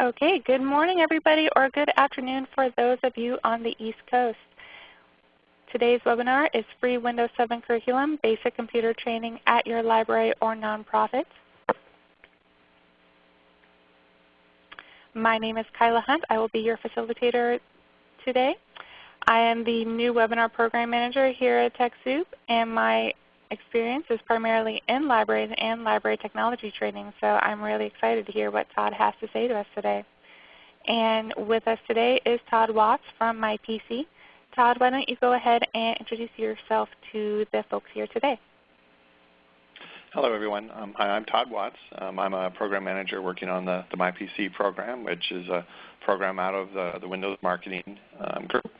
Okay, good morning everybody or good afternoon for those of you on the East Coast. Today's webinar is Free Windows 7 Curriculum, Basic Computer Training at Your Library or Nonprofit. My name is Kyla Hunt. I will be your facilitator today. I am the new webinar program manager here at TechSoup and my experience is primarily in libraries and library technology training, so I'm really excited to hear what Todd has to say to us today. And with us today is Todd Watts from MyPC. Todd, why don't you go ahead and introduce yourself to the folks here today. Hello everyone. Um, hi, I'm Todd Watts. Um, I'm a program manager working on the, the MyPC program, which is a program out of the, the Windows Marketing um, Group.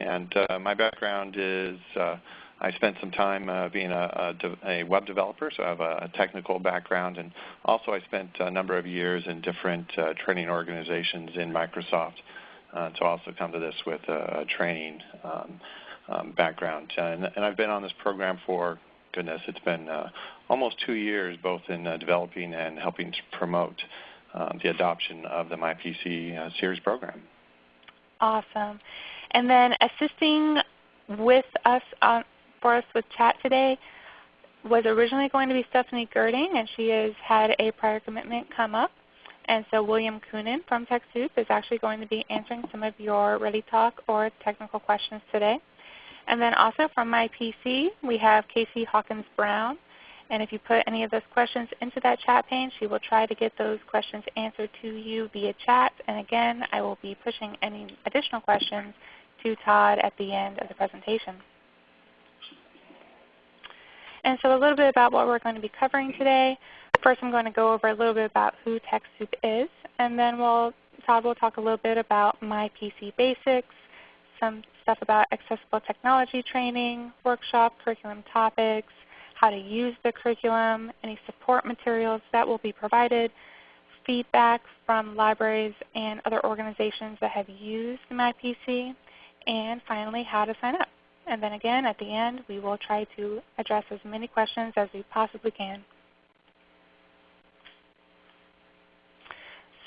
And uh, my background is uh, I spent some time uh, being a, a, a, web developer, so I have a, technical background, and also I spent a number of years in different uh, training organizations in Microsoft uh, to also come to this with a, training um, um, background. And, and, I've been on this program for, goodness, it's been uh, almost two years, both in uh, developing and helping to promote um, the adoption of the MyPC uh, series program. Awesome. And then assisting with us on, for us with chat today was originally going to be Stephanie Girding, and she has had a prior commitment come up. And so William Coonan from TechSoup is actually going to be answering some of your ReadyTalk or technical questions today. And then also from my PC, we have Casey Hawkins Brown. And if you put any of those questions into that chat pane, she will try to get those questions answered to you via chat. And again, I will be pushing any additional questions to Todd at the end of the presentation. And so a little bit about what we're going to be covering today. First I'm going to go over a little bit about who TechSoup is, and then we'll, Todd will talk a little bit about my PC basics, some stuff about accessible technology training, workshop, curriculum topics, how to use the curriculum, any support materials that will be provided, feedback from libraries and other organizations that have used MyPC, and finally how to sign up. And then again, at the end, we will try to address as many questions as we possibly can.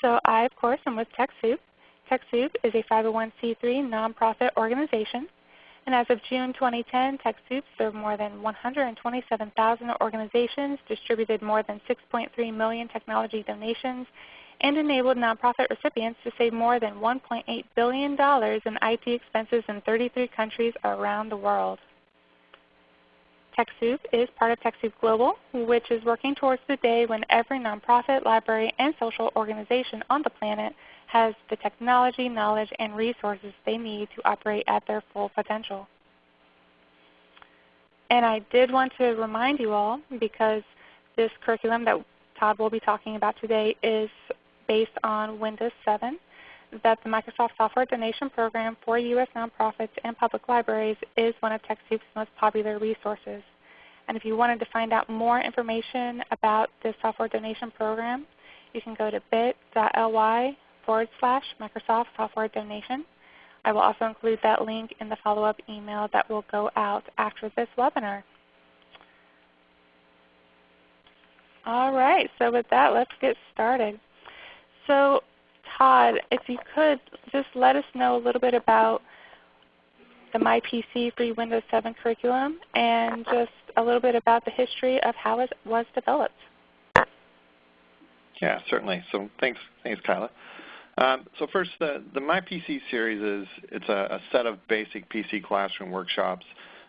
So I, of course, am with TechSoup. TechSoup is a 501c3 nonprofit organization. And as of June 2010, TechSoup served more than 127,000 organizations, distributed more than 6.3 million technology donations, and enabled nonprofit recipients to save more than $1.8 billion in IT expenses in 33 countries around the world. TechSoup is part of TechSoup Global, which is working towards the day when every nonprofit, library, and social organization on the planet has the technology, knowledge, and resources they need to operate at their full potential. And I did want to remind you all, because this curriculum that Todd will be talking about today is based on Windows 7 that the Microsoft Software Donation Program for U.S. nonprofits and public libraries is one of TechSoup's most popular resources. And if you wanted to find out more information about this software donation program, you can go to bit.ly forward slash Microsoft Software Donation. I will also include that link in the follow-up email that will go out after this webinar. All right, so with that, let's get started. So Todd, if you could just let us know a little bit about the MyPC free Windows 7 curriculum and just a little bit about the history of how it was developed. Yeah, certainly. So thanks, thanks Kyla. Um, so first, the, the MyPC series is it's a, a, set of basic PC classroom workshops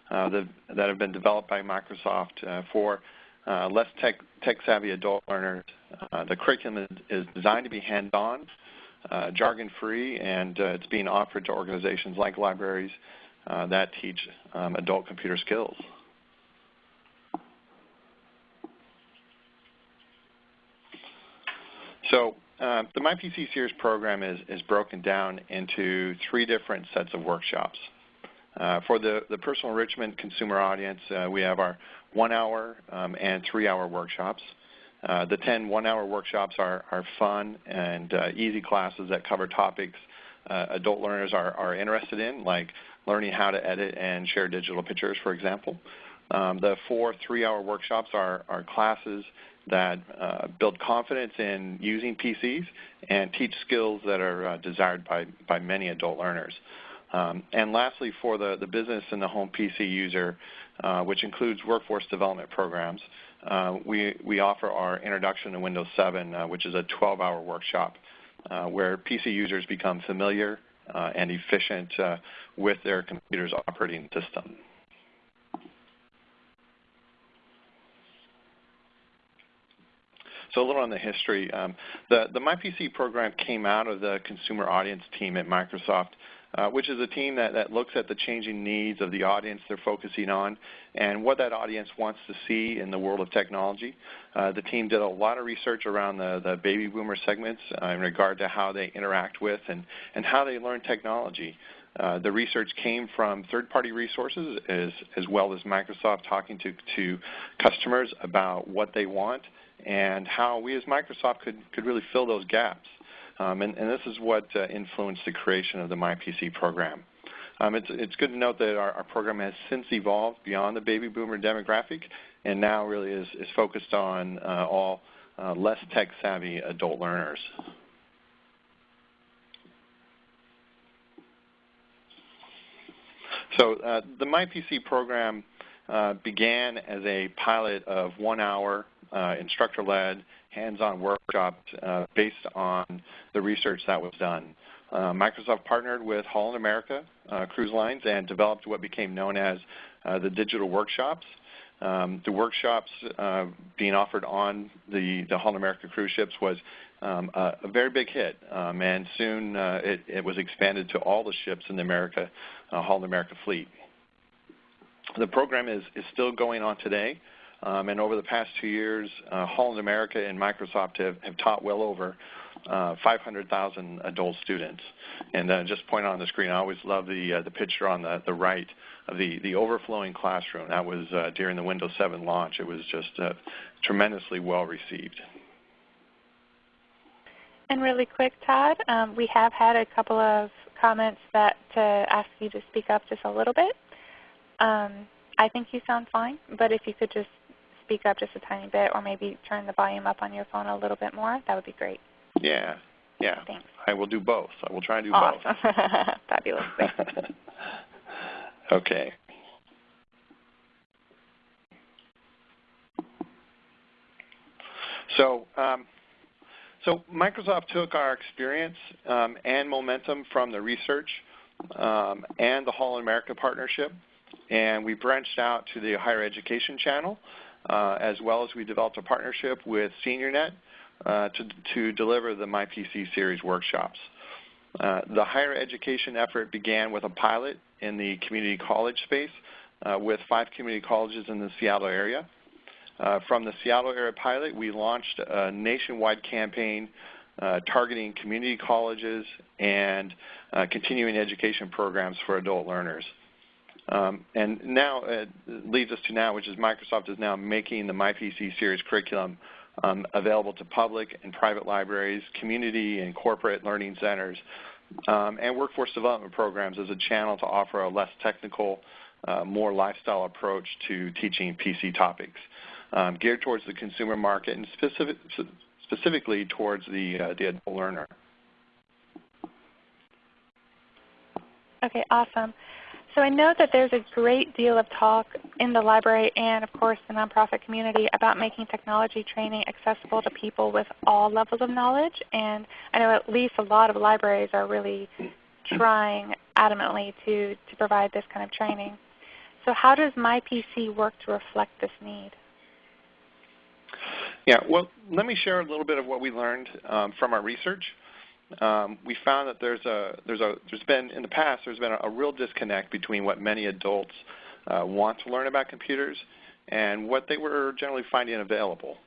uh, that, that have been developed by Microsoft uh, for uh, less tech, tech savvy adult learners. Uh, the curriculum is, is, designed to be hands-on, uh, jargon-free, and uh, it's being offered to organizations like libraries uh, that teach um, adult computer skills. So uh, the MyPC Series program is, is broken down into three different sets of workshops. Uh, for the, the personal enrichment consumer audience, we have our one-hour um, and three-hour workshops. Uh, the 10 one-hour workshops are, are fun and uh, easy classes that cover topics uh, adult learners are, are interested in, like learning how to edit and share digital pictures, for example. Um, the four three-hour workshops are, are classes that uh, build confidence in using PCs and teach skills that are uh, desired by, by many adult learners. Um, and lastly, for the, the business and the home PC user, uh, which includes workforce development programs, uh, we, we offer our Introduction to Windows 7, uh, which is a 12-hour workshop uh, where PC users become familiar uh, and efficient uh, with their computer's operating system. So a little on the history. Um, the, the MyPC program came out of the consumer audience team at Microsoft, uh, which is a team that, that looks at the changing needs of the audience they're focusing on and what that audience wants to see in the world of technology. Uh, the team did a lot of research around the, the baby boomer segments uh, in regard to how they interact with and, and how they learn technology. Uh, the research came from third-party resources as, as well as Microsoft talking to, to customers about what they want and how we as Microsoft could, could really fill those gaps. Um, and, and, this is what uh, influenced the creation of the MyPC program. Um, it's, it's, good to note that our, our, program has since evolved beyond the baby boomer demographic and now really is, is focused on uh, all uh, less tech-savvy adult learners. So uh, the MyPC program uh, began as a pilot of one-hour uh, instructor-led, hands-on workshops uh, based on the research that was done. Uh, Microsoft partnered with Holland America uh, Cruise Lines and developed what became known as uh, the digital workshops. Um, the workshops uh, being offered on the, the Holland America cruise ships was um, a, a, very big hit, um, and soon it, it, was expanded to all the ships in the America, Holland America fleet. The program is, is still going on today. Um, and over the past two years, uh, Holland America and Microsoft have, have taught well over uh, 500,000 adult students. And uh, just point on the screen, I always love the, uh, the picture on the, the right of the, the overflowing classroom. That was uh, during the Windows 7 launch. It was just uh, tremendously well received. And really quick, Todd, um, we have had a couple of comments that to ask you to speak up just a little bit. Um, I think you sound fine, but if you could just speak up just a tiny bit or maybe turn the volume up on your phone a little bit more, that would be great. Yeah. Yeah. Thanks. I will do both. I will try and do awesome. both. Fabulous. okay. So, um, so Microsoft took our experience um, and momentum from the research um, and the Holland America partnership, and we branched out to the higher education channel as well as we developed a partnership with SeniorNet uh, to, to deliver the MyPC series workshops. Uh, the higher education effort began with a pilot in the community college space uh, with five community colleges in the Seattle area. Uh, from the Seattle area pilot, we launched a nationwide campaign uh, targeting community colleges and continuing education programs for adult learners. Um, and now it leads us to now, which is Microsoft is now making the MyPC series curriculum um, available to public and private libraries, community and corporate learning centers, um, and workforce development programs as a channel to offer a less technical, uh, more lifestyle approach to teaching PC topics, um, geared towards the consumer market and specific, specifically towards the, uh, the adult learner. Okay, awesome. So I know that there's a great deal of talk in the library and of course the nonprofit community about making technology training accessible to people with all levels of knowledge. And I know at least a lot of libraries are really trying adamantly to, to provide this kind of training. So how does MyPC work to reflect this need? Yeah, well, let me share a little bit of what we learned um, from our research um, we found that there's a there's a there's been in the past there's been a, a real disconnect between what many adults uh, want to learn about computers and what they were generally finding available.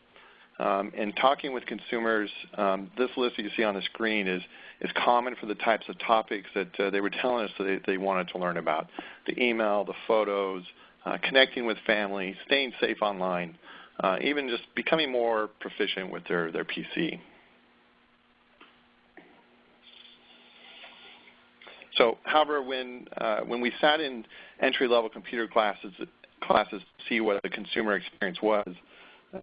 Um, in talking with consumers, um, this list that you see on the screen is is common for the types of topics that uh, they were telling us that they, they, wanted to learn about: the email, the photos, uh, connecting with family, staying safe online, uh, even just becoming more proficient with their their PC. So, however, when uh, when we sat in entry-level computer classes classes to see what the consumer experience was.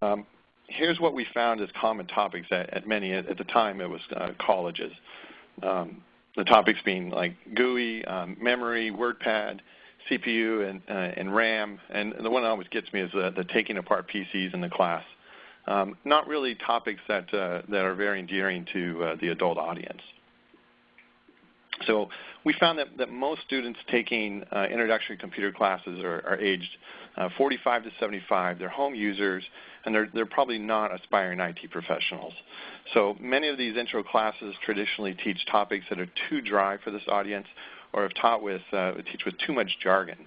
Um, here's what we found as common topics at, at many, at, at, the time it was uh, colleges. Um, the topics being like GUI, um, memory, WordPad, CPU, and, uh, and RAM. And the one that always gets me is the, the taking apart PCs in the class. Um, not really topics that, uh, that are very endearing to uh, the adult audience. So we found that, that most students taking uh, introductory computer classes are, are aged uh, 45 to 75. They're home users, and they're, they're probably not aspiring IT professionals. So many of these intro classes traditionally teach topics that are too dry for this audience or have taught with, uh, teach with too much jargon.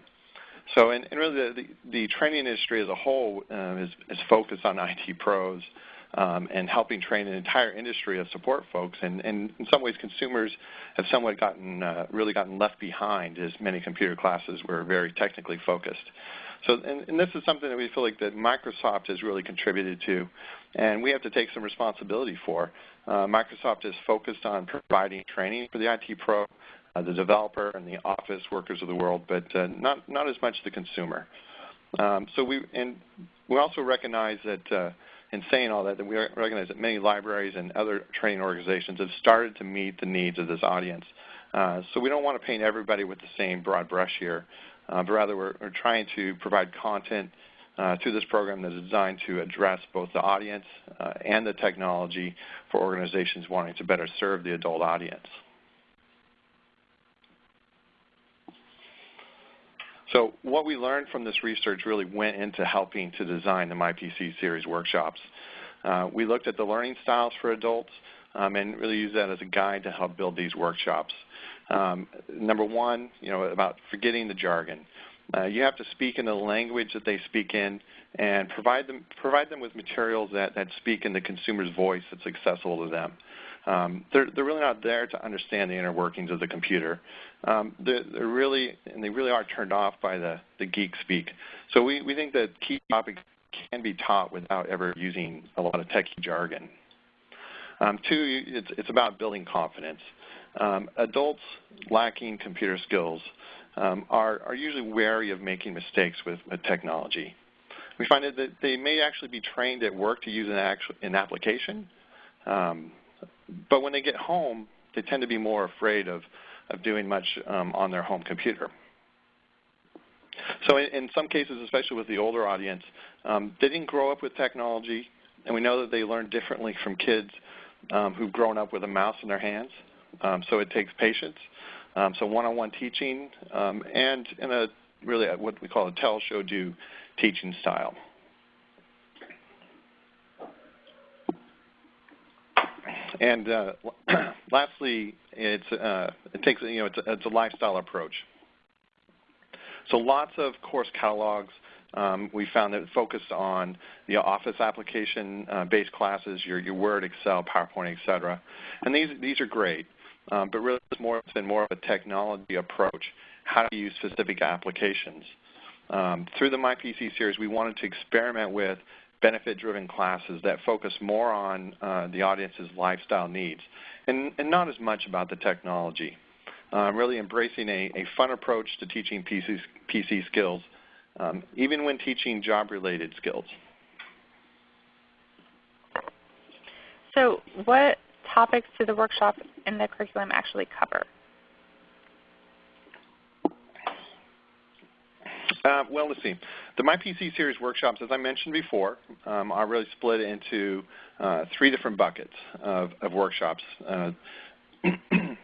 So, and, and really the, the, the, training industry as a whole uh, is, is focused on IT pros um, and helping train an entire industry of support folks. And, and in some ways, consumers have somewhat gotten uh, really gotten left behind, as many computer classes were very technically focused. So, and, and, this is something that we feel like that Microsoft has really contributed to, and we have to take some responsibility for. Uh, Microsoft is focused on providing training for the IT pro, uh, the developer, and the office workers of the world, but uh, not not as much the consumer. Um, so we and we also recognize that uh, in saying all that, that we recognize that many libraries and other training organizations have started to meet the needs of this audience. Uh, so we don't want to paint everybody with the same broad brush here, uh, but rather we're, we're, trying to provide content uh, to this program that is designed to address both the audience uh, and the technology for organizations wanting to better serve the adult audience. So what we learned from this research really went into helping to design the MyPC series workshops. Uh, we looked at the learning styles for adults um, and really used that as a guide to help build these workshops. Um, number one, you know, about forgetting the jargon. Uh, you have to speak in the language that they speak in and provide them, provide them with materials that, that speak in the consumer's voice that's accessible to them. Um, they're, they're really not there to understand the inner workings of the computer. Um, they're, they're, really, and they really are turned off by the, the geek speak. So we, we think that key topics can be taught without ever using a lot of techie jargon. Um, two, it's, it's about building confidence. Um, adults lacking computer skills um, are, are usually wary of making mistakes with, with technology. We find that they may actually be trained at work to use an, actual, an application, um, but when they get home, they tend to be more afraid of, of doing much um, on their home computer. So in, in, some cases, especially with the older audience, um, they didn't grow up with technology, and we know that they learn differently from kids um, who've grown up with a mouse in their hands. Um, so it takes patience. Um, so one-on-one teaching um, and in a really what we call a tell, show, do teaching style. And uh, lastly, it's, uh, it takes you know it's a, it's a, lifestyle approach. So lots of course catalogs. Um, we found that focused on the Office application-based uh, classes, your, your Word, Excel, PowerPoint, etc. And these these are great, um, but really it's more it's been more of a technology approach. How to use specific applications. Um, through the MyPC series, we wanted to experiment with benefit-driven classes that focus more on uh, the audience's lifestyle needs and, and, not as much about the technology. Uh, really embracing a, a, fun approach to teaching PC, PC skills, um, even when teaching job-related skills. So what topics do the workshop and the curriculum actually cover? Uh, well, let's see. The MyPC series workshops, as I mentioned before, um, are really split into uh, three different buckets of, of workshops. Uh,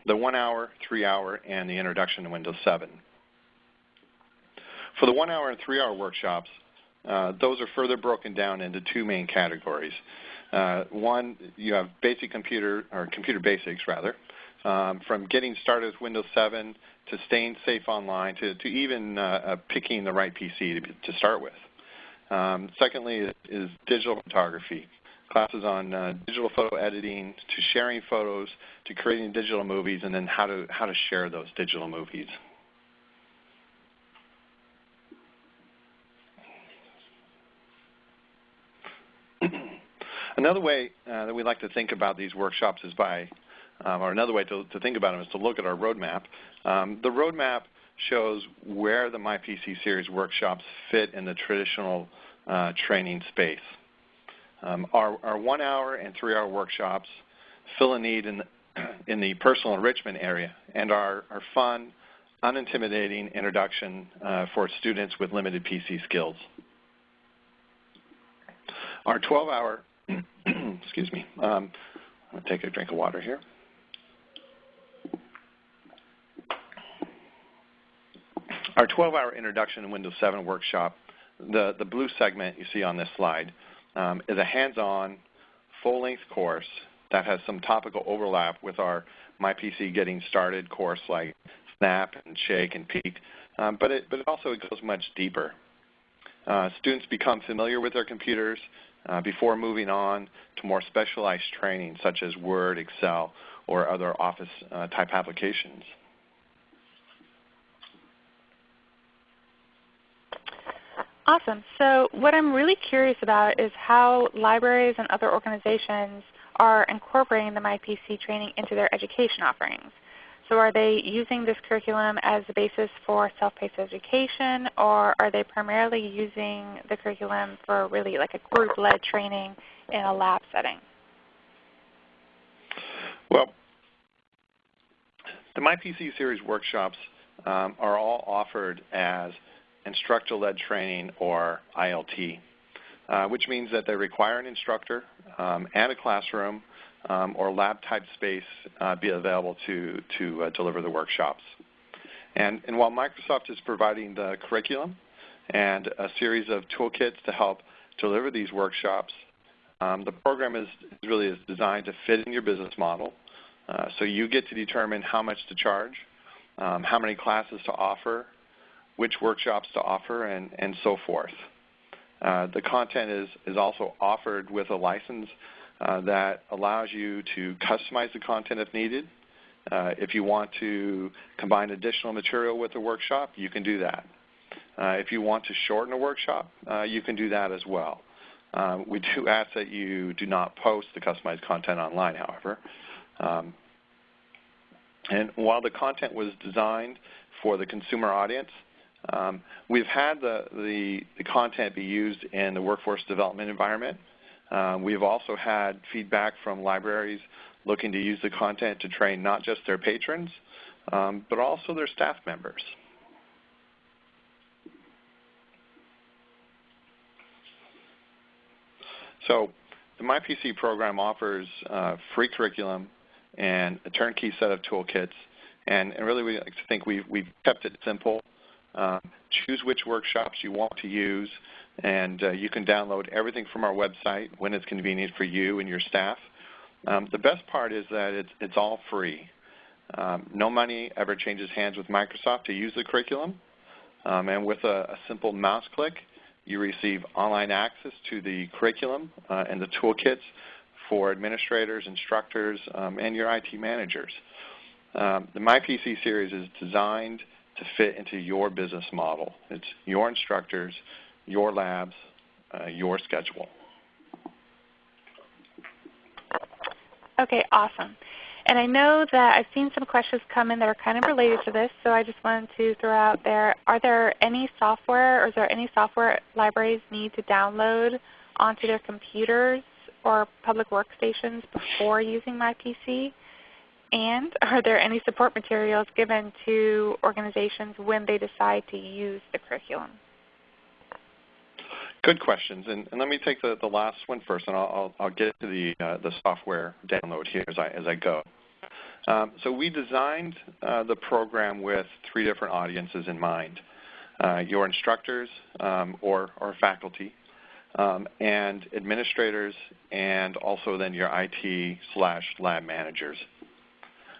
the one hour, three hour, and the introduction to Windows 7. For the one hour and three hour workshops, uh, those are further broken down into two main categories. Uh, one, you have basic computer, or computer basics rather, um, from getting started with Windows 7 to staying safe online to, to even uh, uh, picking the right PC to, to start with. Um, secondly is, is, digital photography, classes on uh, digital photo editing to sharing photos to creating digital movies and then how to, how to share those digital movies. Another way uh, that we like to think about these workshops is by um, or another way to, to, think about them is to look at our roadmap. Um, the roadmap shows where the MyPC series workshops fit in the traditional uh, training space. Um, our, our one-hour and three-hour workshops fill a need in the, in the personal enrichment area and are, are fun, unintimidating introduction uh, for students with limited PC skills. Our 12-hour, excuse me, um, I'm going to take a drink of water here. Our 12-hour introduction to Windows 7 workshop, the, the blue segment you see on this slide, um, is a hands-on, full-length course that has some topical overlap with our MyPC Getting Started course like Snap and Shake and Peek, um, but, it, but it also goes much deeper. Uh, students become familiar with their computers uh, before moving on to more specialized training such as Word, Excel, or other Office uh, type applications. Awesome. So what I'm really curious about is how libraries and other organizations are incorporating the MyPC training into their education offerings. So are they using this curriculum as the basis for self-paced education, or are they primarily using the curriculum for really like a group-led training in a lab setting? Well, the MyPC series workshops um, are all offered as instructor-led training or ILT, uh, which means that they require an instructor um, and a classroom um, or lab-type space uh, be available to, to uh, deliver the workshops. And, and while Microsoft is providing the curriculum and a series of toolkits to help deliver these workshops, um, the program is really is designed to fit in your business model. Uh, so you get to determine how much to charge, um, how many classes to offer, which workshops to offer, and, and so forth. Uh, the content is, is also offered with a license uh, that allows you to customize the content if needed. Uh, if you want to combine additional material with a workshop, you can do that. Uh, if you want to shorten a workshop, uh, you can do that as well. Um, we do ask that you do not post the customized content online, however. Um, and while the content was designed for the consumer audience, um, we've had the, the, the, content be used in the workforce development environment. Um, we've also had feedback from libraries looking to use the content to train not just their patrons, um, but also their staff members. So the MyPC program offers uh, free curriculum and a turnkey set of toolkits. And, and really we like to think we've, we've kept it simple um, choose which workshops you want to use, and uh, you can download everything from our website when it's convenient for you and your staff. Um, the best part is that it's, it's all free. Um, no money ever changes hands with Microsoft to use the curriculum, um, and with a, a, simple mouse click, you receive online access to the curriculum uh, and the toolkits for administrators, instructors, um, and your IT managers. Um, the MyPC series is designed to fit into your business model. It's your instructors, your labs, uh, your schedule. Okay, awesome. And I know that I've seen some questions come in that are kind of related to this, so I just wanted to throw out there, are there any software or is there any software libraries need to download onto their computers or public workstations before using MyPC? And are there any support materials given to organizations when they decide to use the curriculum? Good questions, and, and let me take the, the last one first, and I'll, I'll, I'll get to the, uh, the software download here as I, as I go. Um, so we designed uh, the program with three different audiences in mind. Uh, your instructors um, or, or faculty, um, and administrators, and also then your IT slash lab managers.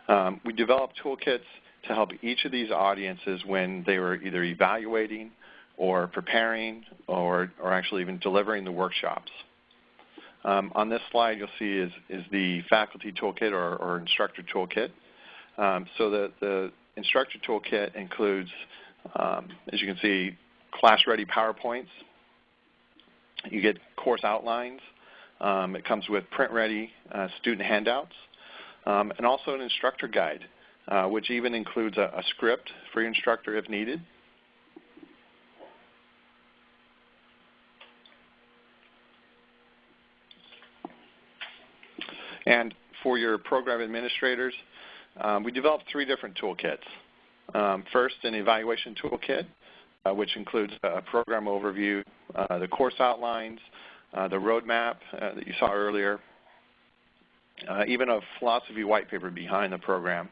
Um, we developed toolkits to help each of these audiences when they were either evaluating or preparing or, or actually even delivering the workshops. Um, on this slide you'll see is, is the faculty toolkit or, or instructor toolkit. Um, so the, the instructor toolkit includes, um, as you can see, class-ready PowerPoints. You get course outlines. Um, it comes with print-ready uh, student handouts um, and also an instructor guide uh, which even includes a, a script for your instructor if needed. And for your program administrators, um, we developed three different toolkits. Um, first, an evaluation toolkit, uh, which includes a program overview, uh, the course outlines, uh, the roadmap uh, that you saw earlier, uh, even a philosophy white paper behind the program,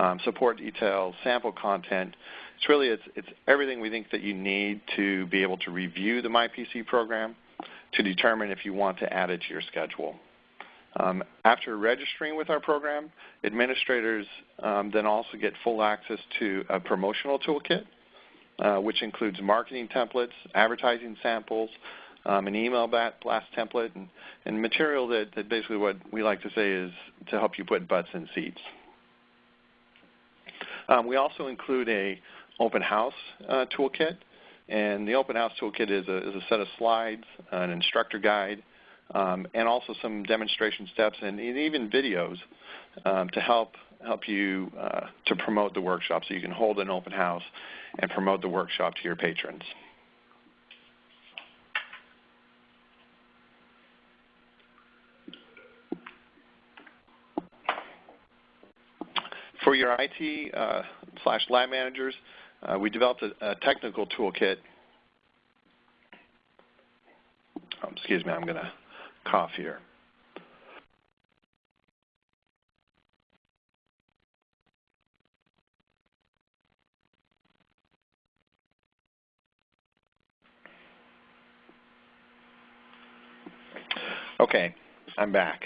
um, support details, sample content. It's really it's, it's everything we think that you need to be able to review the MyPC program to determine if you want to add it to your schedule. Um, after registering with our program, administrators um, then also get full access to a promotional toolkit, uh, which includes marketing templates, advertising samples, um, an email blast template, and, and material that, that, basically what we like to say is to help you put butts in seats. Um, we also include a open house uh, toolkit, and the open house toolkit is a, is a set of slides, an instructor guide, um, and also some demonstration steps and even videos um, to help help you uh, to promote the workshop so you can hold an open house and promote the workshop to your patrons. For your IT uh, slash lab managers, uh, we developed a, a technical toolkit. Oh, excuse me, I'm going to cough here. Okay, I'm back.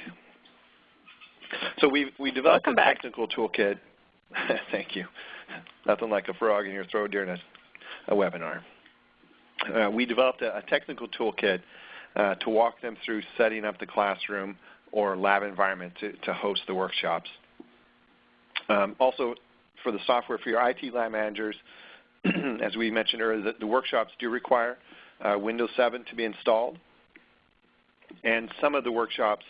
So we we developed Welcome a technical back. toolkit. Thank you. Nothing like a frog in your throat during a, a webinar. Uh, we developed a, a technical toolkit uh, to walk them through setting up the classroom or lab environment to, to host the workshops. Um, also, for the software for your IT lab managers, as we mentioned earlier, the, the workshops do require uh, Windows 7 to be installed. And some of the workshops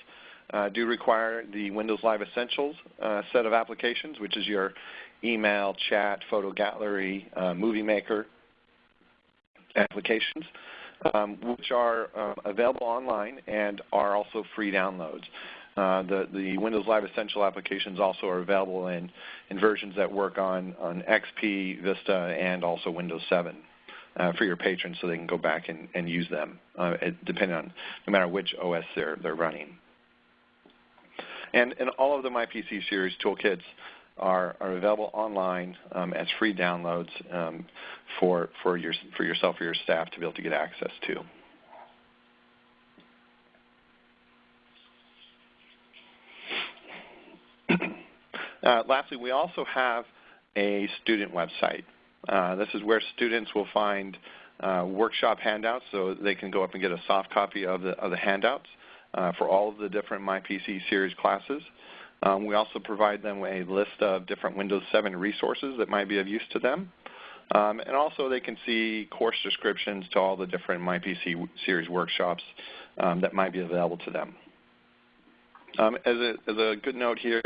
uh, do require the Windows Live Essentials uh, set of applications, which is your email, chat, photo gallery, uh, movie maker applications um, which are uh, available online and are also free downloads. Uh, the, the Windows Live Essential applications also are available in, in versions that work on, on XP, Vista, and also Windows 7 uh, for your patrons so they can go back and, and use them, uh, depending on no matter which OS they're, they're running. And, and all of the MyPC series toolkits are, are available online um, as free downloads um, for, for, your, for yourself or your staff to be able to get access to. uh, lastly, we also have a student website. Uh, this is where students will find uh, workshop handouts so they can go up and get a soft copy of the, of the handouts for all of the different MyPC series classes. Um, we also provide them a list of different Windows 7 resources that might be of use to them. Um, and also they can see course descriptions to all the different MyPC series workshops um, that might be available to them. Um, as, a, as, a, good note here,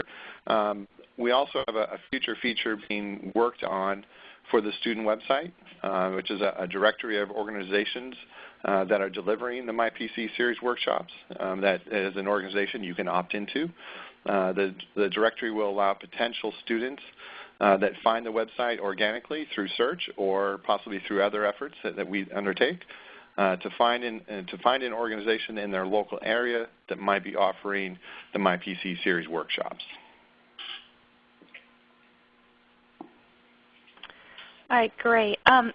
um, we also have a, a, future feature being worked on for the student website, uh, which is a, a, directory of organizations uh, that are delivering the MyPC series workshops um, that as an organization you can opt into. Uh, the, the directory will allow potential students uh, that find the website organically through search or possibly through other efforts that, that we undertake uh, to, find in, uh, to find an organization in their local area that might be offering the MyPC series workshops. All right, great. Um,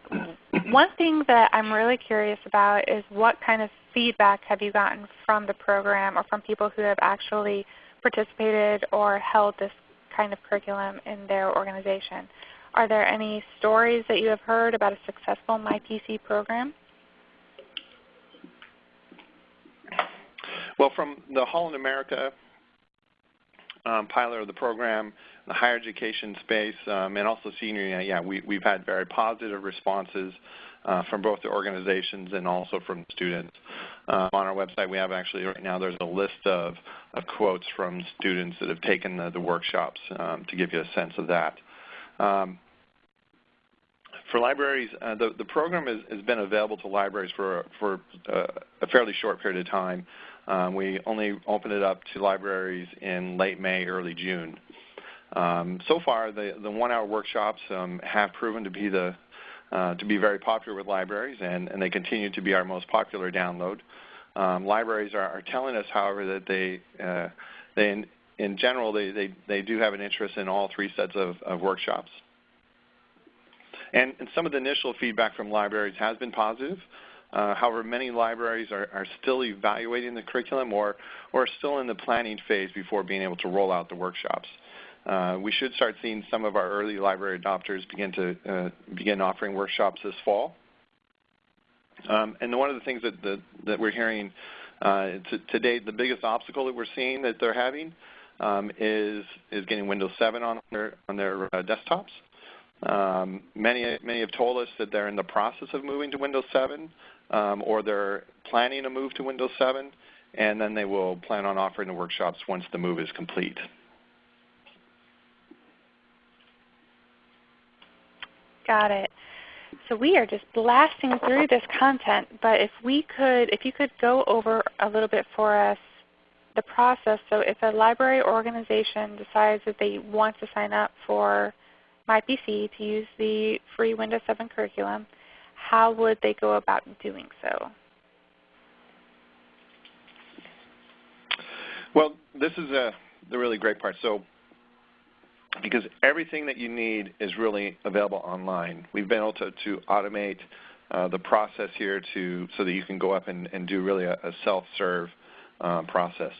one thing that I'm really curious about is what kind of feedback have you gotten from the program or from people who have actually participated or held this kind of curriculum in their organization. Are there any stories that you have heard about a successful MyPC program? Well, from the Holland America pilot of the program, the higher education space, um, and also senior, yeah, we, we've had very positive responses uh, from both the organizations and also from students. Uh, on our website, we have actually right now there's a list of, of quotes from students that have taken the, the workshops um, to give you a sense of that. Um, for libraries, uh, the, the program has, has, been available to libraries for, for uh, a fairly short period of time. Um, we only opened it up to libraries in late May, early June. Um, so far, the, the one-hour workshops um, have proven to be the uh, to be very popular with libraries, and, and, they continue to be our most popular download. Um, libraries are, are, telling us, however, that they uh, they in, in general they, they, they do have an interest in all three sets of, of workshops. And, and, some of the initial feedback from libraries has been positive. Uh, however, many libraries are, are, still evaluating the curriculum or, or still in the planning phase before being able to roll out the workshops. Uh, we should start seeing some of our early library adopters begin to uh, begin offering workshops this fall. Um, and one of the things that, that, that we're hearing uh, to, to, date, the biggest obstacle that we're seeing that they're having um, is is getting Windows 7 on their on their uh, desktops. Um, many many have told us that they're in the process of moving to Windows 7, um, or they're planning a move to Windows 7, and then they will plan on offering the workshops once the move is complete. Got it. So we are just blasting through this content, but if we could, if you could go over a little bit for us the process. So if a library organization decides that they want to sign up for MyPC to use the free Windows 7 curriculum, how would they go about doing so? Well, this is a, the really great part. So because everything that you need is really available online. We've been able to, to automate uh, the process here to so that you can go up and, and do really a, a self-serve uh, process.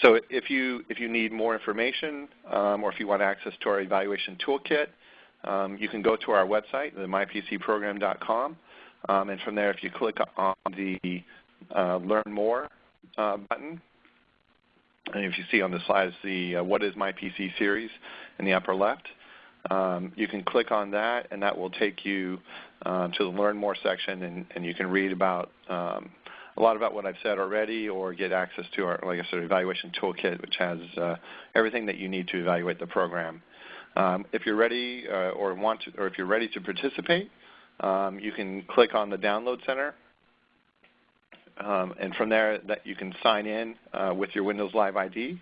So if you if you need more information um, or if you want access to our evaluation toolkit, um, you can go to our website, the mypcprogram.com, um, and from there, if you click on the uh, Learn More uh, button, and if you see on the slides the uh, What is My PC series in the upper left, um, you can click on that and that will take you um, to the Learn More section and, and you can read about um, a lot about what I've said already or get access to our, like I said, evaluation toolkit which has uh, everything that you need to evaluate the program. Um, if you're ready uh, or want to, or if you're ready to participate, um, you can click on the Download Center um, and from there, that you can sign in uh, with your Windows Live ID,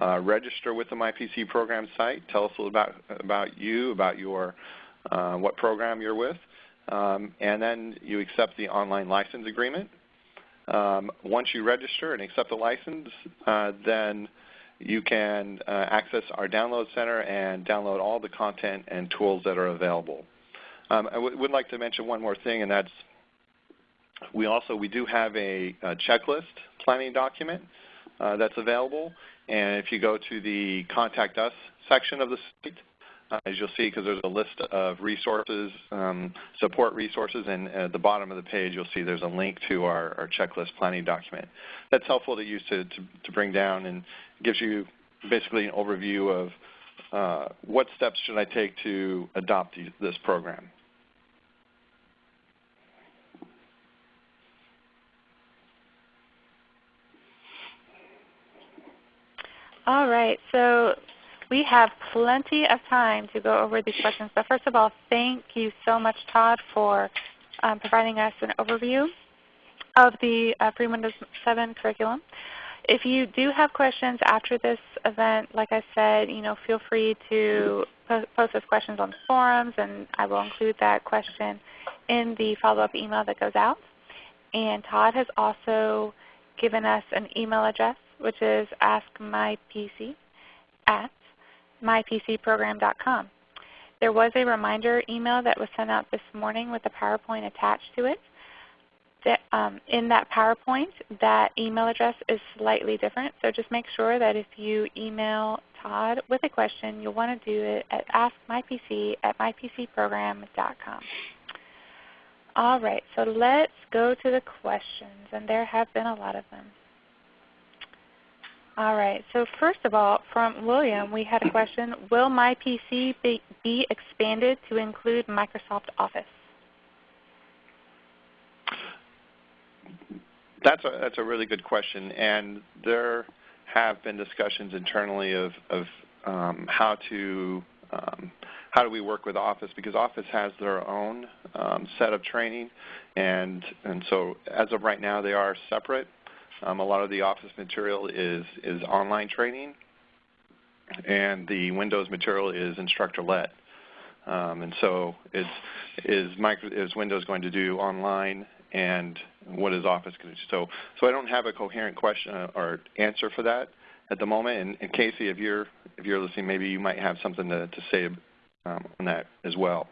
uh, register with the MyPC program site, tell us a little about, about you, about your uh, what program you're with, um, and then you accept the online license agreement. Um, once you register and accept the license, uh, then you can uh, access our download center and download all the content and tools that are available. Um, I would like to mention one more thing, and that's we also we do have a, a checklist planning document uh, that's available. And if you go to the Contact Us section of the site, as you'll see, because there's a list of resources, um, support resources, and at the bottom of the page you'll see there's a link to our, our checklist planning document. That's helpful to use to, to, to, bring down and gives you basically an overview of uh, what steps should I take to adopt this program. All right. So we have plenty of time to go over these questions. But first of all, thank you so much, Todd, for um, providing us an overview of the uh, Free Windows 7 curriculum. If you do have questions after this event, like I said, you know, feel free to post those questions on the forums, and I will include that question in the follow-up email that goes out. And Todd has also given us an email address which is askmypc at mypcprogram.com. There was a reminder email that was sent out this morning with a PowerPoint attached to it. Um, in that PowerPoint, that email address is slightly different. So just make sure that if you email Todd with a question, you'll want to do it at askmypc at mypcprogram.com. All right, so let's go to the questions, and there have been a lot of them. All right. So first of all, from William, we had a question. Will my PC be, be expanded to include Microsoft Office? That's a, that's a really good question. And there have been discussions internally of, of um, how to um, how do we work with Office because Office has their own um, set of training and, and so as of right now they are separate um, a lot of the Office material is is online training, and the Windows material is instructor led. Um, and so is is, micro, is Windows going to do online and what is Office going to do? So, so I don't have a coherent question uh, or answer for that at the moment. And, and Casey, if you're if you're listening, maybe you might have something to, to say um, on that as well.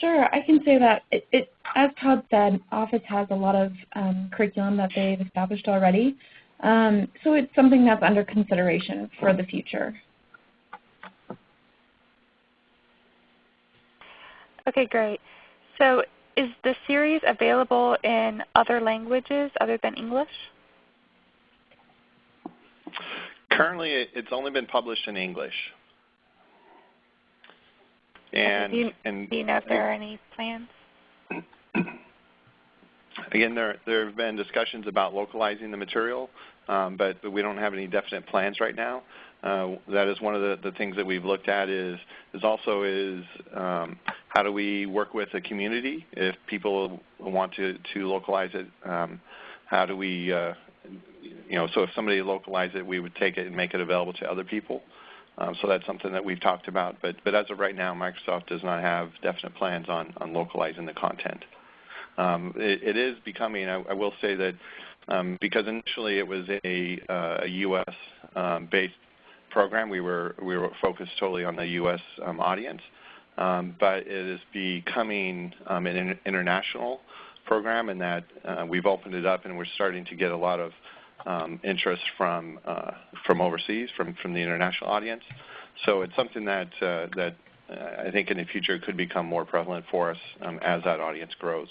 Sure, I can say that. It, it, as Todd said, Office has a lot of um, curriculum that they've established already. Um, so it's something that's under consideration for the future. Okay, great. So is the series available in other languages other than English? Currently, it's only been published in English. And, do, you, and do you know if there are any plans? Again, there there have been discussions about localizing the material, um, but, but we don't have any definite plans right now. Uh, that is one of the, the things that we've looked at is is also is um, how do we work with the community if people want to, to localize it? Um, how do we, uh, you know, so if somebody localized it, we would take it and make it available to other people. Um, so that's something that we've talked about. But, but as of right now, Microsoft does not have definite plans on, on localizing the content. Um, it, it is becoming, I, I will say that um, because initially it was a, uh, a U.S. Um, based program, we were, we were focused totally on the U.S. Um, audience um, but it is becoming an international program in that uh, we've opened it up and we're starting to get a lot of um, interest from uh, from overseas, from from the international audience. So it's something that uh, that uh, I think in the future could become more prevalent for us um, as that audience grows.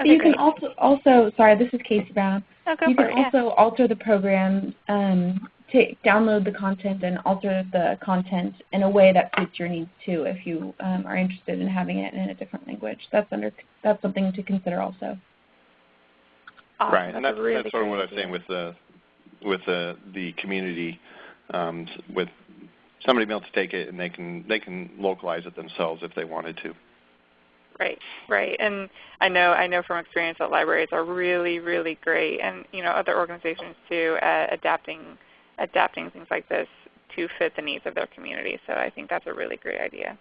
Okay, you great. can also also sorry, this is Casey Brown. Oh, you can it, also yeah. alter the program um, take, download the content and alter the content in a way that suits your needs too if you um, are interested in having it in a different language. That's under that's something to consider also. Awesome. Right, and that's, really that's sort of what idea. I was saying with the with the the community um, with somebody being able to take it and they can they can localize it themselves if they wanted to. Right, right, and I know I know from experience that libraries are really, really great, and you know other organizations too at adapting adapting things like this to fit the needs of their community. So I think that's a really great idea.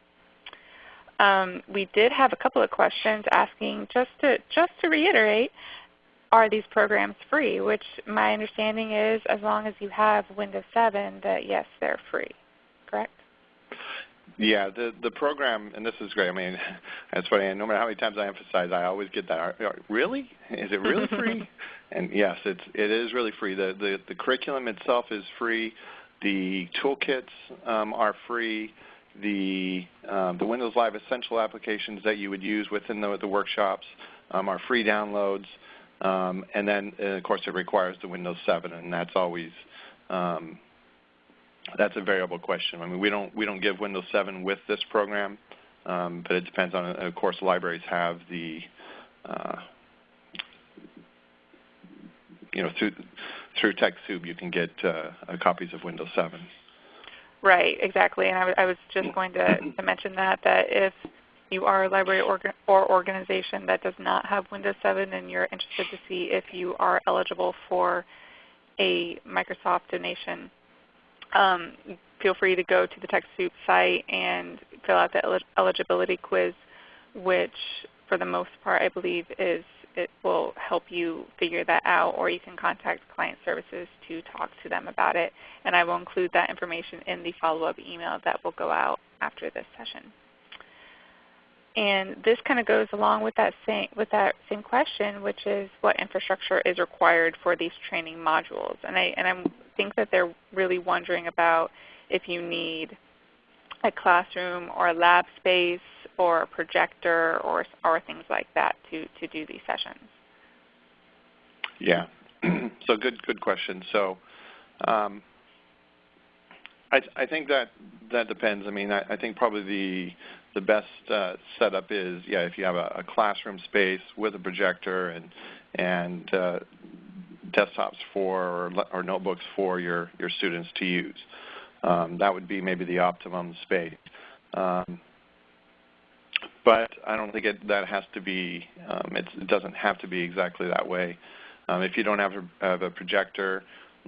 Um, we did have a couple of questions asking just to just to reiterate, are these programs free? Which my understanding is as long as you have Windows 7 that yes, they're free. Correct? Yeah, the the program, and this is great. I mean, it's funny. No matter how many times I emphasize, I always get that. Really? Is it really free? and yes, it's it is really free. The the, the curriculum itself is free. The toolkits um, are free. The um, the Windows Live Essential applications that you would use within the, the workshops um, are free downloads. Um, and then, and of course, it requires the Windows 7, and that's always um, that's a variable question. I mean, we don't we don't give Windows 7 with this program, um, but it depends on. Of course, libraries have the uh, you know through through TechSoup you can get uh, copies of Windows 7. Right, exactly. And I, was just going to, to, mention that that if you are a library or organization that does not have Windows 7 and you're interested to see if you are eligible for a Microsoft donation um, feel free to go to the TechSoup site and fill out the eligibility quiz, which for the most part I believe is it will help you figure that out or you can contact client services to talk to them about it. And I will include that information in the follow-up email that will go out after this session. And this kind of goes along with that same with that same question, which is what infrastructure is required for these training modules. And I and I think that they're really wondering about if you need a classroom or a lab space or a projector or or things like that to to do these sessions. Yeah. so good good question. So. Um, I, I, think that that depends. I mean, I, I, think probably the the best uh, setup is, yeah, if you have a, a, classroom space with a projector and and uh, desktops for or, or, notebooks for your your students to use. Um, that would be maybe the optimum space. Um, but I don't think it, that has to be. Um, it doesn't have to be exactly that way. Um, if you don't have a, have a projector,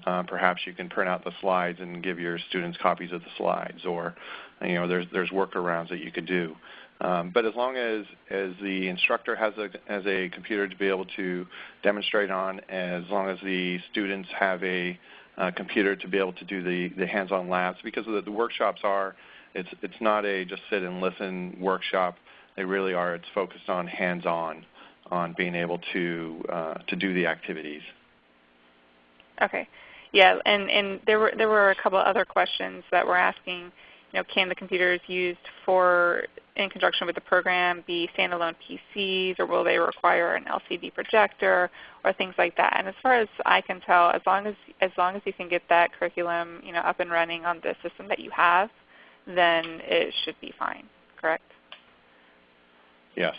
uh, perhaps you can print out the slides and give your students copies of the slides, or you know, there's there's workarounds that you could do. Um, but as long as as the instructor has a has a computer to be able to demonstrate on, as long as the students have a uh, computer to be able to do the the hands-on labs, because the, the workshops are it's it's not a just sit and listen workshop. They really are. It's focused on hands-on, on being able to uh, to do the activities. Okay. Yeah, and, and there were there were a couple other questions that were asking, know, can the computers used for in conjunction with the program be standalone PCs, or will they require an LCD projector, or things like that? And as far as I can tell, as long as as long as you can get that curriculum, you know, up and running on the system that you have, then it should be fine. Correct? Yes,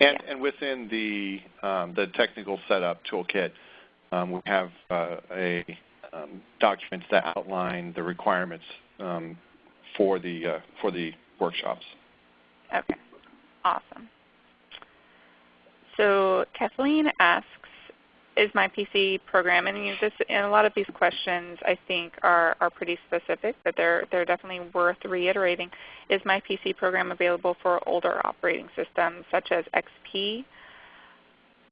and yeah. and within the um, the technical setup toolkit, um, we have uh, a um, documents that outline the requirements um, for the uh, for the workshops. Okay, awesome. So Kathleen asks, is MyPC program, and, this, and a lot of these questions I think are, are pretty specific, but they're, they're definitely worth reiterating. Is MyPC program available for older operating systems such as XP?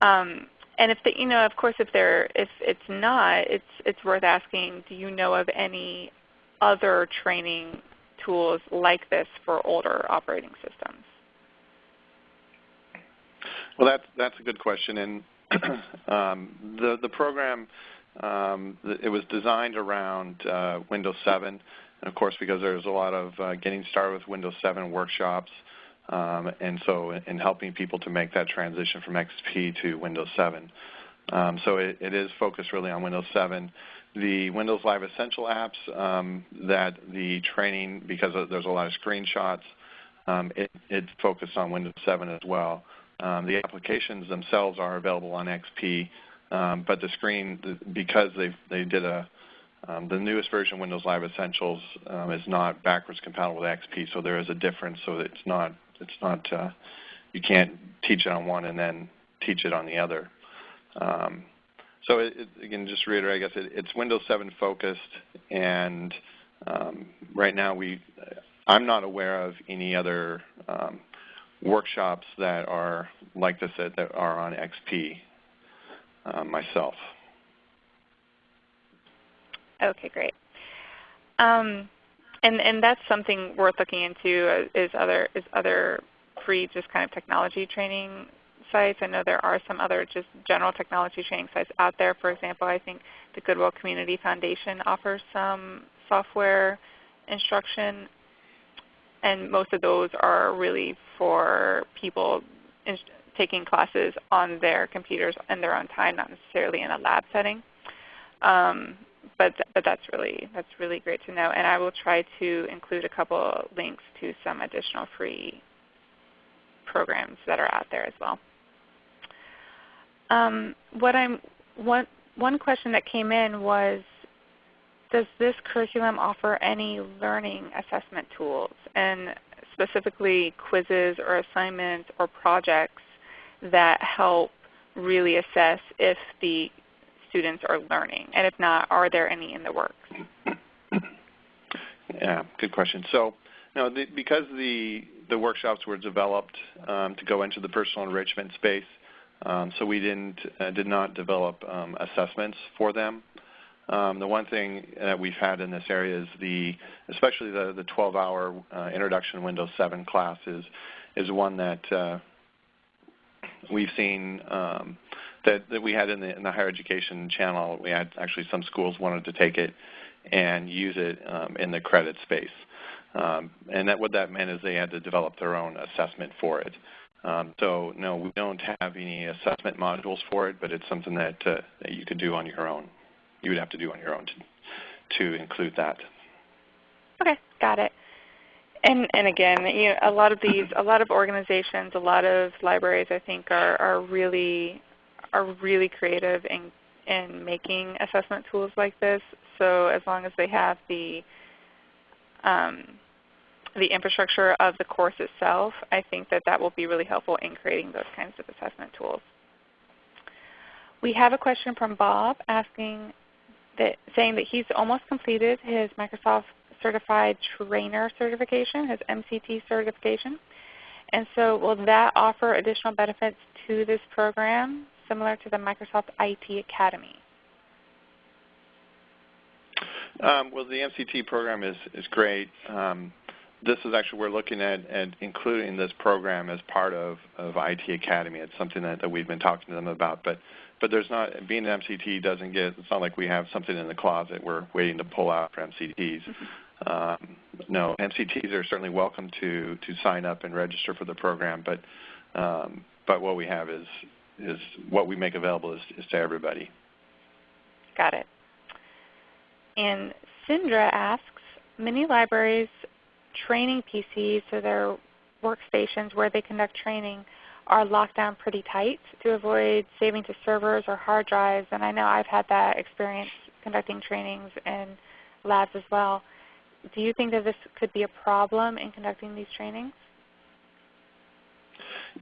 Um, and if the, you know, of course, if they're if it's not, it's it's worth asking. Do you know of any other training tools like this for older operating systems? Well, that's that's a good question, and um, the the program um, it was designed around uh, Windows 7, and of course, because there's a lot of uh, getting started with Windows 7 workshops. Um, and so in helping people to make that transition from XP to Windows 7. Um, so it, it is focused really on Windows 7. The Windows Live Essential apps um, that the training, because there's a lot of screenshots, um, it, it, focused on Windows 7 as well. Um, the applications themselves are available on XP, um, but the screen, because they they did a um, the newest version of Windows Live Essentials um, is not backwards compatible with XP, so there is a difference. So it's not it's not uh, you can't teach it on one and then teach it on the other. Um, so it, it, again, just to reiterate, I guess it, it's Windows 7 focused, and um, right now we I'm not aware of any other um, workshops that are like this that, that are on XP uh, myself. Okay, great. Um, and and that's something worth looking into uh, is other is other free just kind of technology training sites. I know there are some other just general technology training sites out there. For example, I think the Goodwill Community Foundation offers some software instruction, and most of those are really for people taking classes on their computers in their own time, not necessarily in a lab setting. Um, but but that's really that's really great to know. And I will try to include a couple links to some additional free programs that are out there as well. Um, what I'm one one question that came in was, does this curriculum offer any learning assessment tools, and specifically quizzes or assignments or projects that help really assess if the students are learning? And if not, are there any in the works? Yeah, good question. So, no, the, because the the workshops were developed um, to go into the personal enrichment space, um, so we didn't uh, did not develop um, assessments for them. Um, the one thing that we've had in this area is the, especially the the 12-hour uh, Introduction Windows 7 class is is one that uh, we've seen um, that, that we had in the, in the higher education channel, we had actually some schools wanted to take it and use it um, in the credit space. Um, and that what that meant is they had to develop their own assessment for it. Um, so no, we don't have any assessment modules for it, but it's something that, uh, that you could do on your own. You would have to do on your own to, to include that. Okay, got it. and and again, you know, a lot of these, a lot of organizations, a lot of libraries, I think, are are really are really creative in in making assessment tools like this. So as long as they have the um, the infrastructure of the course itself, I think that that will be really helpful in creating those kinds of assessment tools. We have a question from Bob asking that, saying that he's almost completed his Microsoft Certified Trainer certification, his MCT certification. And so will that offer additional benefits to this program similar to the Microsoft IT Academy? Um, well, the MCT program is, is great. Um, this is actually, we're looking at, at including this program as part of, of IT Academy. It's something that, that we've been talking to them about. But, but there's not, being an MCT doesn't get, it's not like we have something in the closet we're waiting to pull out for MCTs. Mm-hmm. Um, no, MCTs are certainly welcome to, to sign up and register for the program, but, um, but what we have is, is what we make available is, is to everybody. Got it. And Sindra asks, many libraries training PCs, so their workstations where they conduct training, are locked down pretty tight to avoid saving to servers or hard drives. And I know I've had that experience conducting trainings in labs as well. Do you think that this could be a problem in conducting these trainings?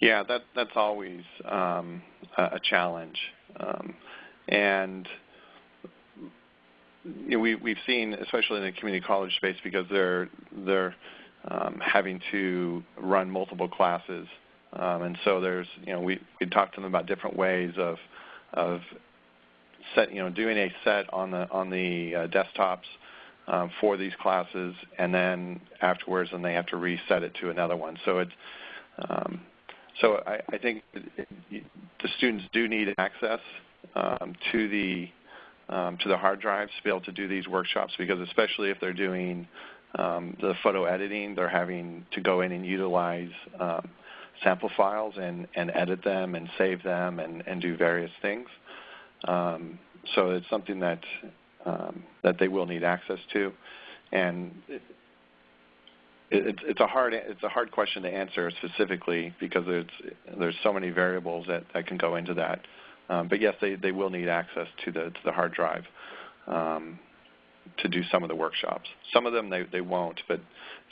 Yeah, that, that's always um, a, challenge. Um, and you know, we, we've seen, especially in the community college space, because they're, they're um, having to run multiple classes. Um, and so there's, you know, we, we talked to them about different ways of, of set, you know, doing a set on the, on the uh, desktops um, for these classes, and then afterwards, and they have to reset it to another one. So it's, um, so I, I think it, it, the students do need access um, to the um, to the hard drives to be able to do these workshops because especially if they're doing um, the photo editing, they're having to go in and utilize um, sample files and, and edit them and save them and, and do various things. Um, so it's something that um, that they will need access to, and it, it, it's a hard it's a hard question to answer specifically because there's there's so many variables that, that can go into that. Um, but yes, they, they will need access to the to the hard drive um, to do some of the workshops. Some of them they, they won't, but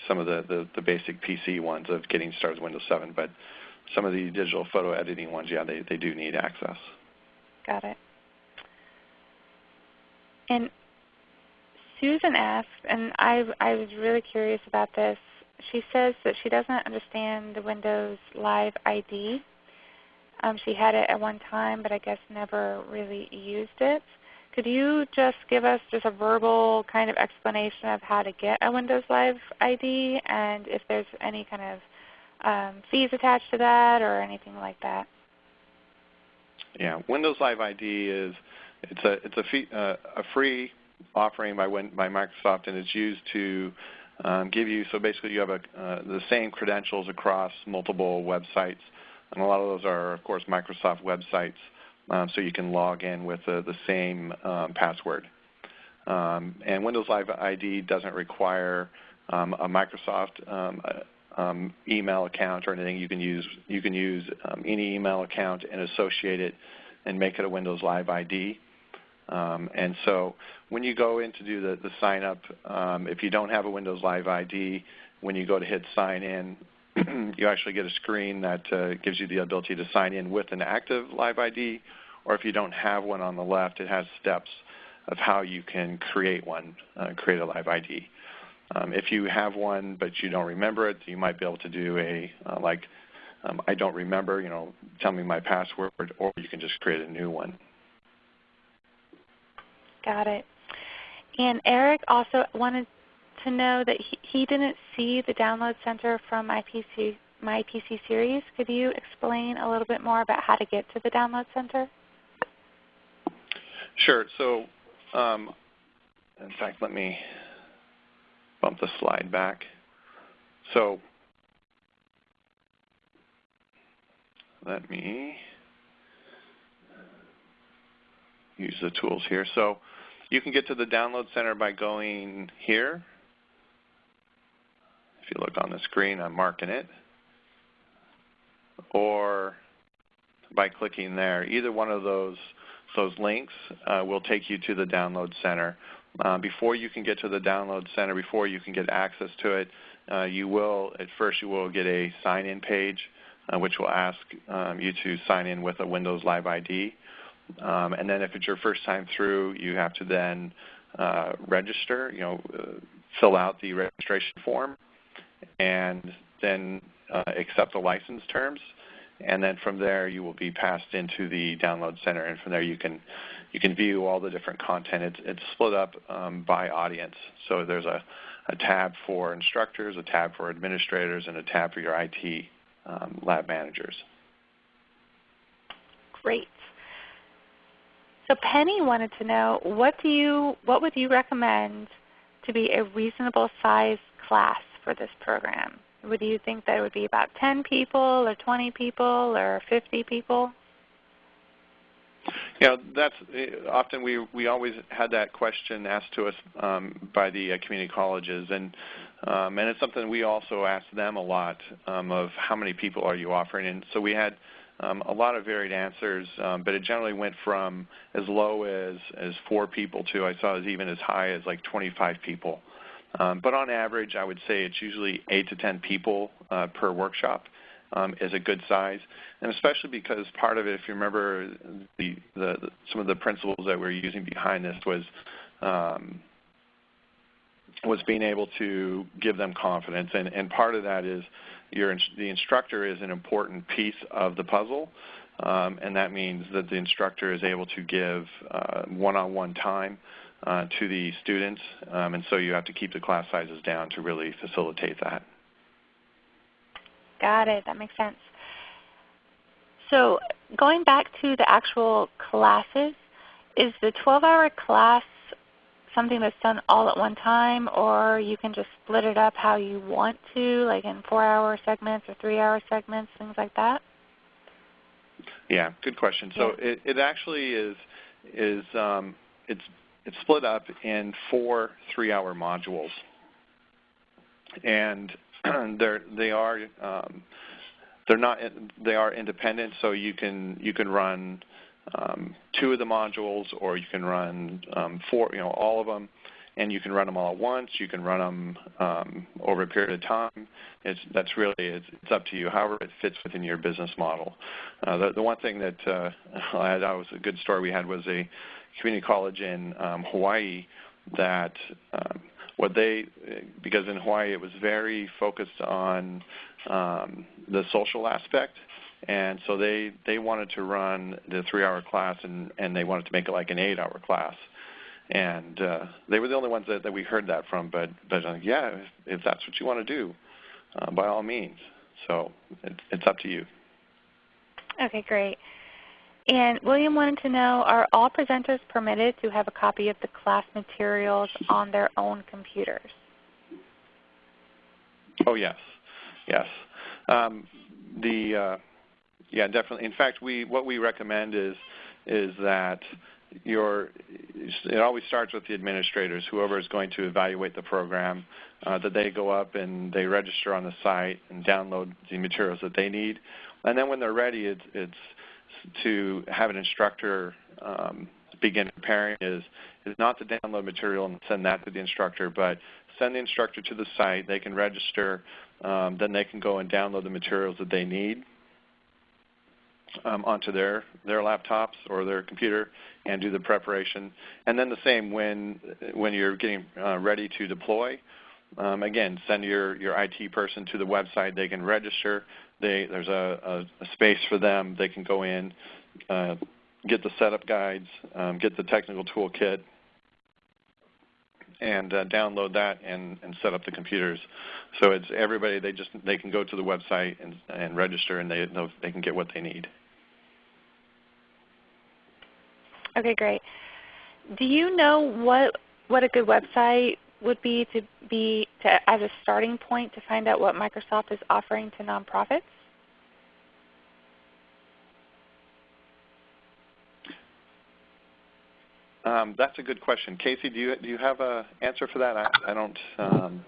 some of the, the, the basic PC ones of getting started with Windows 7. But some of the digital photo editing ones, yeah, they, they do need access. Got it. And Susan asked, and I, I was really curious about this. She says that she doesn't understand the Windows Live ID um, she had it at one time, but I guess never really used it. Could you just give us just a verbal kind of explanation of how to get a Windows Live ID and if there's any kind of um, fees attached to that or anything like that? Yeah, Windows Live ID is it's a it's a, fee, uh, a free offering by Win, by Microsoft, and it's used to um, give you so basically you have a, uh, the same credentials across multiple websites and a lot of those are, of course, Microsoft websites, um, so you can log in with the, the same um, password. Um, and Windows Live ID doesn't require um, a Microsoft um, um, email account or anything. You can use you can use any email account and associate it and make it a Windows Live ID. and so when you go in to do the, the sign up, if you don't have a Windows Live ID, when you go to hit sign in, you actually get a screen that uh, gives you the ability to sign in with an active Live ID, or if you don't have one on the left, it has steps of how you can create one, uh, create a Live ID. Um, if you have one but you don't remember it, you might be able to do a uh, like um, I don't remember, you know, tell me my password, or you can just create a new one. Got it. And Eric also wanted to know that he, he didn't see the download center from my PC, series. Could you explain a little bit more about how to get to the download center? Sure. So, um, in fact, let me bump the slide back. So, let me use the tools here. So, you can get to the download center by going here you look on the screen, I'm marking it, or by clicking there. Either one of those those links uh, will take you to the download center. Uh, before you can get to the download center, before you can get access to it, uh, you will at first you will get a sign-in page, uh, which will ask um, you to sign in with a Windows Live ID. Um, and then if it's your first time through, you have to then uh, register. You know, uh, fill out the registration form, and then accept the license terms and then from there you will be passed into the download center, and from there you can you can view all the different content. It's, it's split up um, by audience, so there's a, a tab for instructors, a tab for administrators, and a tab for your IT um, lab managers. Great. So Penny wanted to know what do you what would you recommend to be a reasonable size class for this program? Would you think that it would be about 10 people or 20 people or 50 people? Yeah, that's eh, often we we always had that question asked to us um, by the uh, community colleges, and um, and it's something we also ask them a lot um, of how many people are you offering, and so we had um, a lot of varied answers, um, but it generally went from as low as as four people to I saw as even as high as like 25 people. Um, but on average, I would say it's usually 8 to 10 people uh, per workshop um, is a good size. And especially because part of it, if you remember, the, the, some of the principles that we're using behind this was um, was being able to give them confidence. And, and part of that is your, the instructor is an important piece of the puzzle. Um, and that means that the instructor is able to give uh, one-on-one -on -one time uh, to the students, um, and so you have to keep the class sizes down to really facilitate that. Got it. That makes sense. So going back to the actual classes, is the 12-hour class something that's done all at one time, or you can just split it up how you want to, like in four-hour segments or three-hour segments, things like that? Yeah, good question. So yeah. it, it actually is is um, it's it's split up in four three-hour modules, and they are um, they're not they are independent. So you can you can run um, two of the modules, or you can run um, four, you know, all of them, and you can run them all at once. You can run them um, over a period of time. It's, that's really it's, it's, up to you, however it fits within your business model. Uh, the, the one thing that uh, I, that was a good story we had was a community college in um, Hawaii that um, what they because in Hawaii it was very focused on um, the social aspect. And so they they wanted to run the three hour class and and they wanted to make it like an eight hour class. And uh, they were the only ones that, that we heard that from but but uh, yeah if, if that's what you want to do uh, by all means. So it, it's up to you. Okay great and William wanted to know, are all presenters permitted to have a copy of the class materials on their own computers? Oh yes, yes. Um, the uh, yeah, definitely. In fact, we what we recommend is is that your it always starts with the administrators, whoever is going to evaluate the program, uh, that they go up and they register on the site and download the materials that they need, and then when they're ready, it's it's to have an instructor um, begin preparing is, is not to download material and send that to the instructor, but send the instructor to the site. They can register. Um, then they can go and download the materials that they need um, onto their, their laptops or their computer and do the preparation. And then the same when, when you're getting uh, ready to deploy. Um, again, send your, your IT person to the website. They can register. They, there's a, a, a space for them. They can go in, uh, get the setup guides, um, get the technical toolkit, and uh, download that and, and set up the computers. So it's everybody. They just they can go to the website and, and register, and they they can get what they need. Okay, great. Do you know what what a good website would be to be to, as a starting point to find out what Microsoft is offering to nonprofits? Um, that's a good question. Casey, do you do you have an answer for that? I, I don't. Um...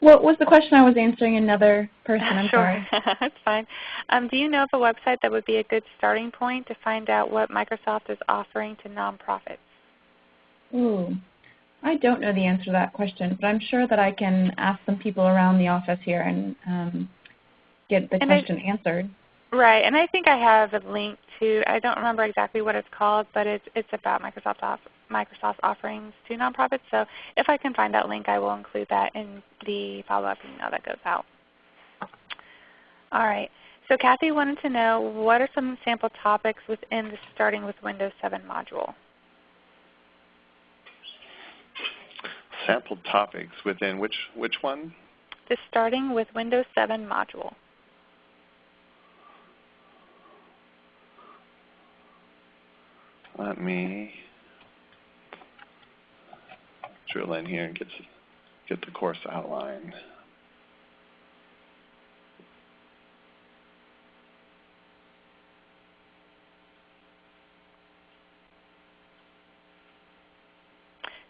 What was the question I was answering? Another person, I'm sure. sorry. That's fine. Um, do you know of a website that would be a good starting point to find out what Microsoft is offering to nonprofits? Ooh, I don't know the answer to that question, but I'm sure that I can ask some people around the office here and um, get the And I- question answered. Right, and I think I have a link to. I don't remember exactly what it's called, but it's it's about Microsoft off, Microsoft offerings to nonprofits. So if I can find that link, I will include that in the follow-up email that goes out. All right. So Kathy wanted to know what are some sample topics within the Starting with Windows 7 module. Sample topics within which which one? The Starting with Windows 7 module. Let me drill in here and get get the course outline.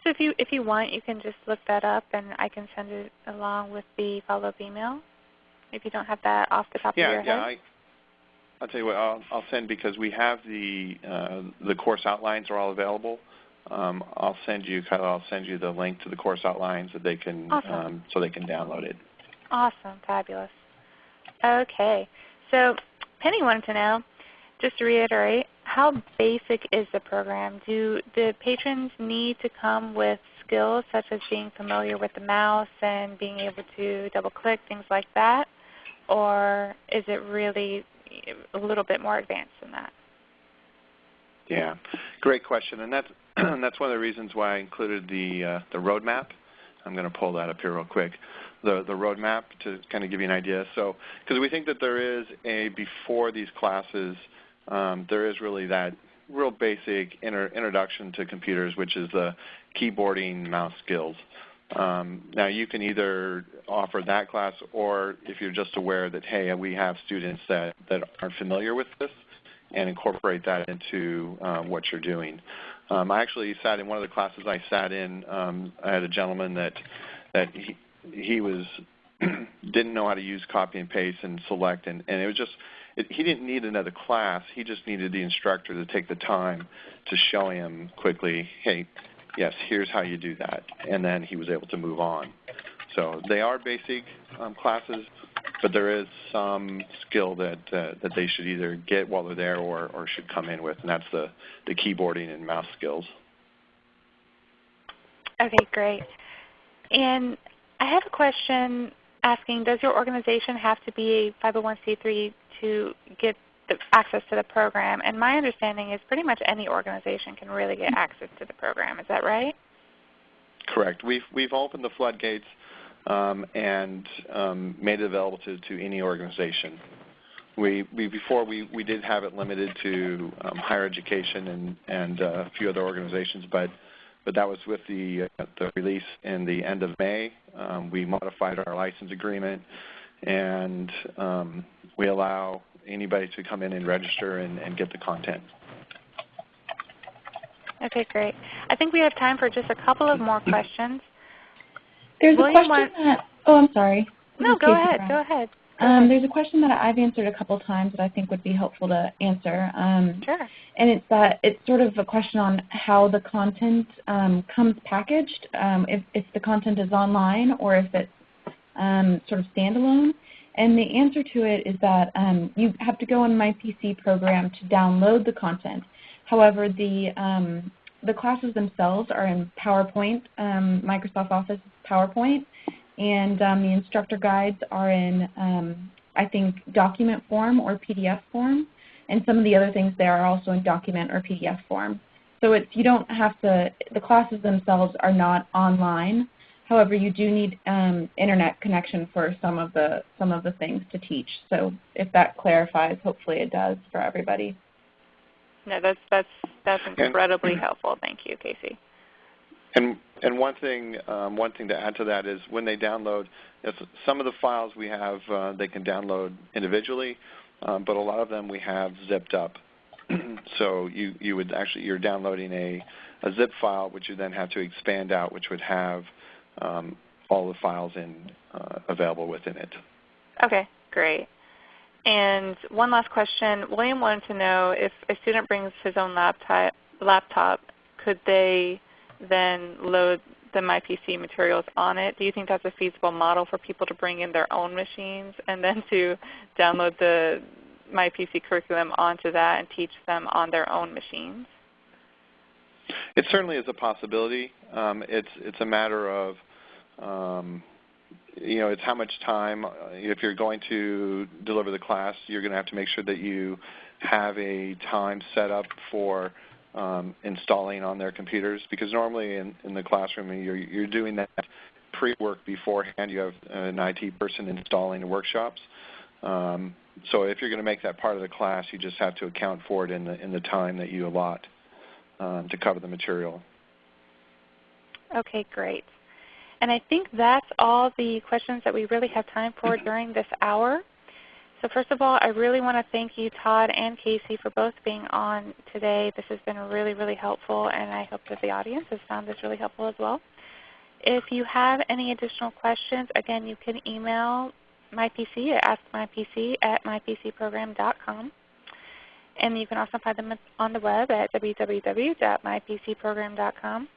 So if you if you want, you can just look that up, and I can send it along with the follow-up email. If you don't have that off the top Yeah, of your yeah. head. I, I'll tell you what. I'll, I'll send because we have the uh, the course outlines are all available. Um, I'll send you kind of I'll send you the link to the course outlines that they can Awesome. um, so they can download it. Awesome, fabulous. Okay, so Penny wanted to know, just to reiterate, how basic is the program? Do the patrons need to come with skills such as being familiar with the mouse and being able to double click, things like that? Or is it really a little bit more advanced than that? Yeah, great question, and that's that's one of the reasons why I included the uh, the roadmap. I'm going to pull that up here real quick. The the roadmap to kind of give you an idea. So, because we think that there is a before these classes, um, there is really that real basic introduction to computers, which is the keyboarding, mouse skills. Um, now you can either offer that class, or if you're just aware that hey, we have students that that aren't familiar with this, and incorporate that into uh, what you're doing. Um, I actually sat in one of the classes I sat in. Um, I had a gentleman that that he, he was didn't know how to use copy and paste and select, and, and it was just it, he didn't need another class. He just needed the instructor to take the time to show him quickly, hey, yes, here's how you do that, and then he was able to move on. So they are basic um, classes, but there is some skill that uh, that they should either get while they're there or, or should come in with, and that's the, the keyboarding and mouse skills. Okay, great. And I have a question asking, does your organization have to be a 501c3 to get the access to the program? And my understanding is pretty much any organization can really get access to the program. Is that right? Correct. We've we've opened the floodgates um, and um, made it available to, to any organization. We, we before we, we did have it limited to um, higher education and and uh, a few other organizations, but but that was with the uh, the release in the end of May. Um, we modified our license agreement, and um, we allow anybody to come in and register and, and get the content. Okay, great. I think we have time for just a couple of more questions. There's Will a question want- that, oh, I'm sorry. No, This is go Casey ahead. Brown. Go ahead. Go Um, ahead. there's a question that I've answered a couple times that I think would be helpful to answer. Um, Sure. and it's that it's sort of a question on how the content um, comes packaged, um, if, if the content is online or if it's um, sort of standalone. And the answer to it is that um, you have to go on MyPC program to download the content. However, the um, the classes themselves are in PowerPoint, um, Microsoft Office PowerPoint, and um, the instructor guides are in, um, I think, document form or PDF form, and some of the other things there are also in document or PDF form. So it's you don't have to. The classes themselves are not online. However, you do need um, internet connection for some of the some of the things to teach. So if that clarifies, hopefully it does for everybody. No, that's that's that's And- incredibly helpful. Thank you, Casey. And and one thing um, one thing to add to that is when they download, yes, some of the files we have uh, they can download individually, um, but a lot of them we have zipped up. so you you would actually you're downloading a a zip file which you then have to expand out, which would have um, all the files in uh, available within it. Okay, great. And one last question. William wanted to know if a student brings his own laptop, laptop could they then load the MyPC materials on it? Do you think that's a feasible model for people to bring in their own machines and then to download the MyPC curriculum onto that and teach them on their own machines? It certainly is a possibility. Um, it's it's a matter of um, you know, it's how much time. Uh, if you're going to deliver the class, you're going to have to make sure that you have a time set up for um, installing on their computers because normally in, in the classroom you're, you're doing that pre-work beforehand. You have an IT person installing the workshops. Um, so if you're going to make that part of the class, you just have to account for it in the, in the time that you allot um, to cover the material. Okay, great. And I think that's all the questions that we really have time for during this hour. So first of all, I really want to thank you, Todd and Casey, for both being on today. This has been really, really helpful, and I hope that the audience has found this really helpful as well. If you have any additional questions, again, you can email mypc at askmypc at mypcprogram.com. And you can also find them on the web at www.mypcprogram.com.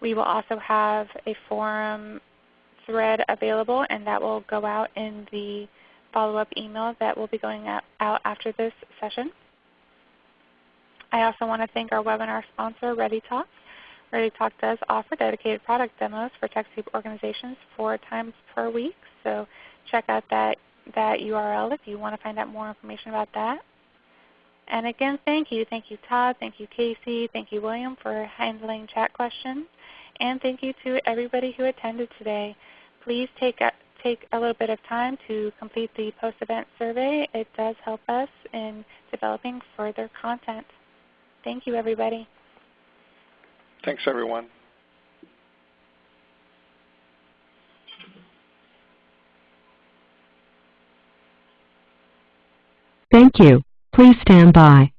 We will also have a forum thread available, and that will go out in the follow-up email that will be going out after this session. I also want to thank our webinar sponsor, ReadyTalk. ReadyTalk does offer dedicated product demos for TechSoup organizations four times per week, so check out that, that URL if you want to find out more information about that. And again, thank you. Thank you, Todd. Thank you, Casey. Thank you, William, for handling chat questions. And thank you to everybody who attended today. Please take a, take a little bit of time to complete the post-event survey. It does help us in developing further content. Thank you, everybody. Thanks, everyone. Thank you. Please stand by.